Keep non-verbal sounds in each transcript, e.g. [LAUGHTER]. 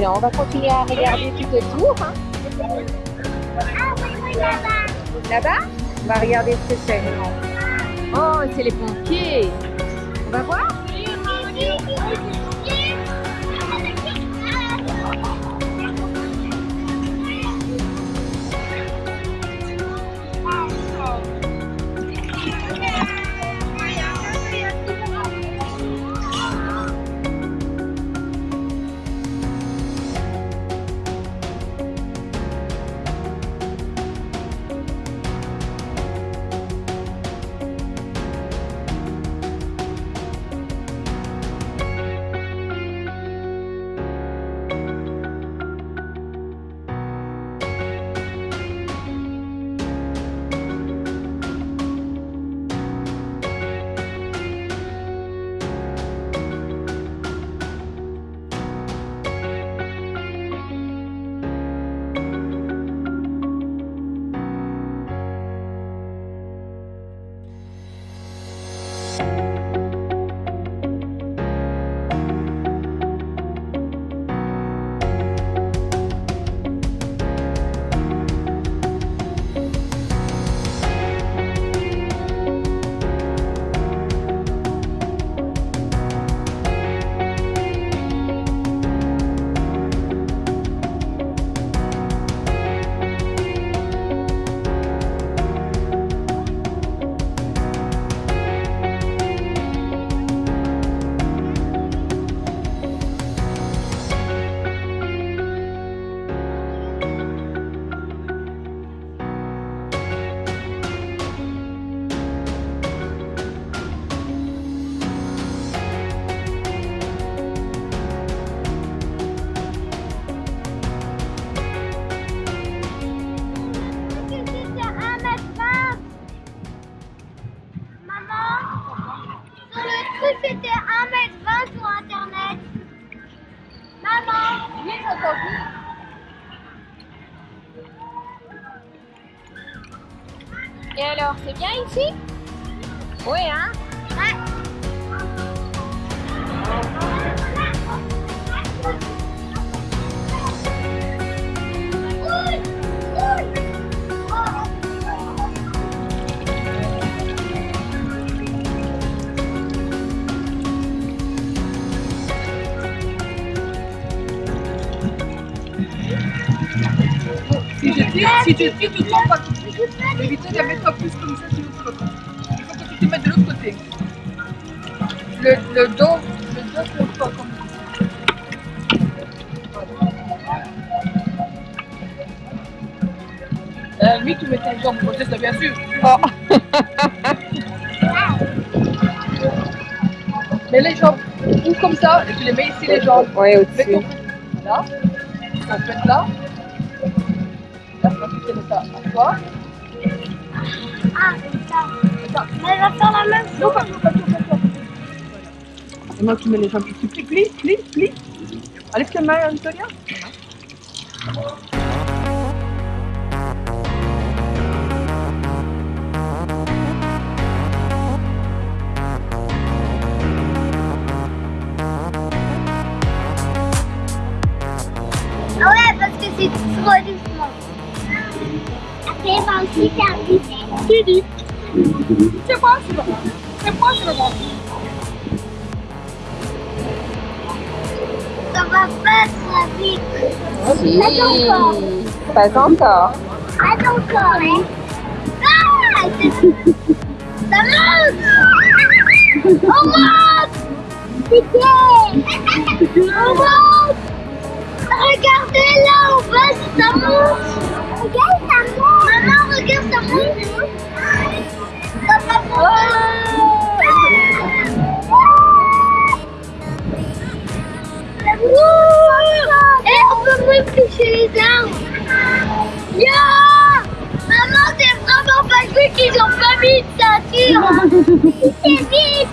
Non, on va continuer à regarder tout autour. Hein. Ah oui, oui, là-bas. Là-bas, on va regarder ce que c'est. Oh, c'est les pompiers. On va voir? Et alors, c'est bien ici? Oui, hein? Si je tire, si tu tires, tu tombes pas. Éviter de la mettre en plus comme ça, tu vas pas. Il faut que tu te mettes de l'autre côté. Le, le dos, le dos tombe pas comme ça. Euh, lui, tu mets tes jambes côté, ça bien sûr. Oh, Mets les jambes ou comme ça, et tu les mets ici les jambes. oui, Mets au-dessus. là, ton pète là. Là, tu vas fixer ça à toi. Ah, comme ça. Elle va faire la même chose. toi. Maintenant, tu mets les jambes ici. Plie, plie, plie, plie. Allez, tes mains, Antonia. Ah ouais, parce que c'est trop doucement. Va vite. Tu dis. C'est moi, c'est moi. C'est moi, c'est moi. Ça va pas très vite. Si. Pas encore. Pas encore. Pas encore, hein. Ah, c'est- ça monte. On monte. Pitié. On monte. Regardez là, en bas, ça monte. Regarde, ça monte. Ça va monter. Et on peut même toucher les arbres. Maman, c'est vraiment pas qu'ils ont pas mis de ceinture. C'est [LAUGHS] vite.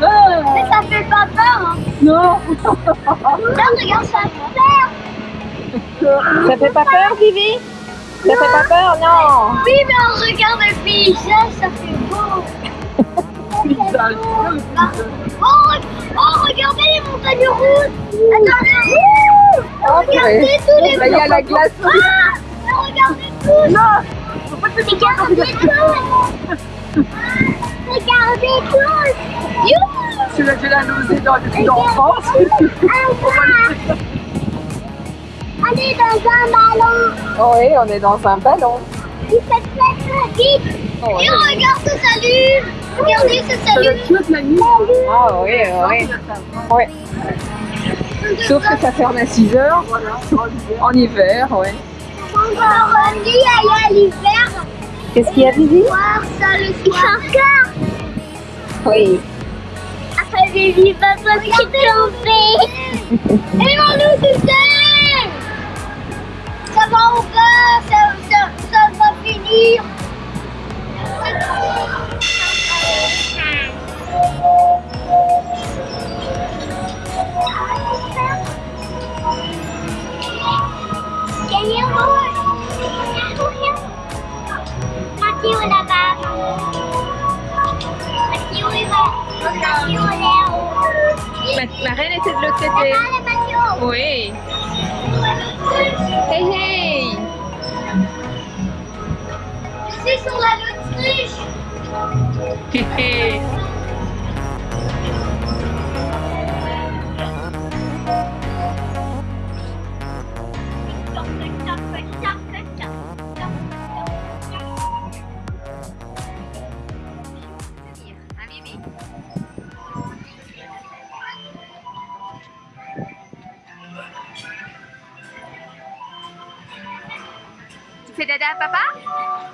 Mais ça fait pas peur. Hein. Non. Là, regarde, ça fait peur. Ça fait pas peur, Vivi? Ça fait pas peur, non? Oui, mais on regarde le paysage, ça fait beau. Oh, oh, regardez les montagnes russes. Attendez. Oh, regardez tous les Là, il y a la glace. Ah, regardez tous. Non Regardez tous. Regardez tous. Youhou. C'est là que j'ai la nausée dans. Ah, On est dans un ballon. Oh oui, on est dans un ballon. Il fait très très vite. Oh, Et on regarde ce salut. Regardez ce Ça salut. va chouette la nuit. Ah oui, oui. Ouais. Sauf que ça ferme à 6 heures en hiver, ouais. On va revenir aller à l'hiver. Qu'est-ce qu'il y a, Vivi? Voir ça le soir. Encore. Oui. Après, Vivi va pas se tromper. [LAUGHS] Et mon loup tout seul. Ça va finir. Oui. Hey hey C'est sur la Tu fais dada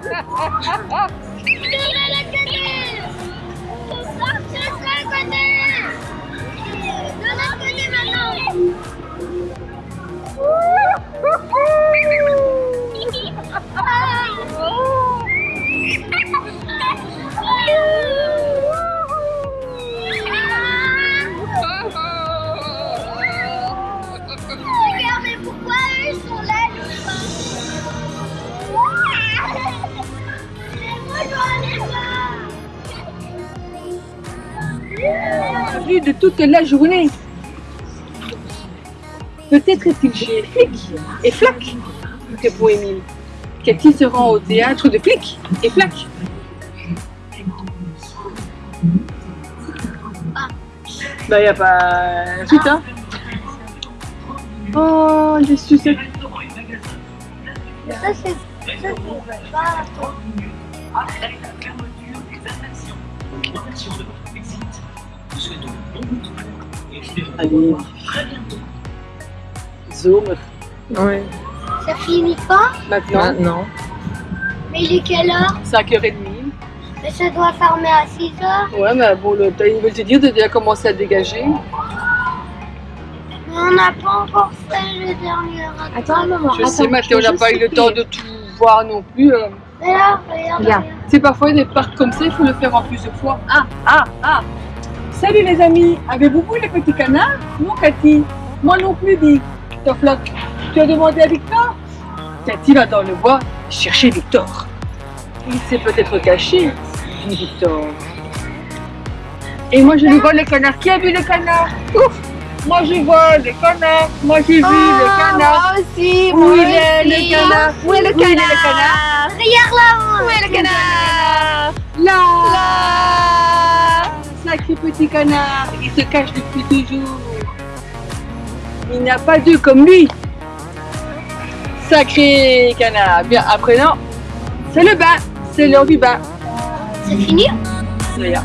돌아갈 [LAUGHS] toute la journée. Peut-être est-il chez Flic et Flac, répond Émile. Cathy se rend au théâtre de Flic et Flac. Bah, y a pas suite, hein. Oh, les sucettes. Ça c'est. Ça c'est Allez. Zoom, Oui. Ça finit pas maintenant. Maintenant. Mais il est quelle heure 5h30. Mais ça doit fermer à 6 heures. Ouais, mais bon, le, ils veulent te dire de déjà commencer à dégager. Mais on n'a pas encore fait le dernier acte. Attends, maman. Je sais, Mathieu, on n'a pas eu le temps de tout voir non plus. euh. Mais là, regarde. Viens. C'est parfois des parcs comme ça, il faut le faire en plusieurs fois. Ah, ah, ah Salut les amis, avez-vous vu les petits canards? Non, Cathy. Moi non plus, dit Tofloc. Tu as demandé à Victor Cathy va dans le bois chercher Victor. Il s'est peut-être caché, dit Victor. Et moi je lui vois les canards. Qui a vu les canards? Ouf Moi je vois les canards. Moi j'ai vu le canard. Moi aussi, Où il est le canard? Où est le Où il est canard le canard? Regarde là-haut. Où est le canard? Là Là sacré petit canard, il se cache depuis toujours. Il n'y a pas deux comme lui. Sacré canard. Bien, après non, c'est le bain. C'est l'heure du bain. C'est fini? D'ailleurs.